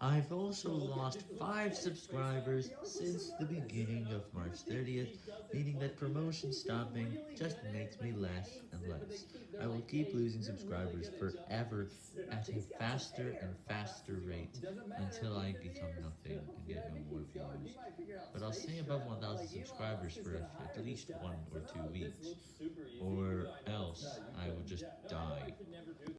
I've also lost 5 subscribers since the beginning of March 30th, meaning that promotion stopping just makes me less and less. I will keep losing subscribers forever at a faster and faster rate until I become nothing and get no more views. But I'll stay above 1000 subscribers for at least 1 or 2 weeks, or else I will just die.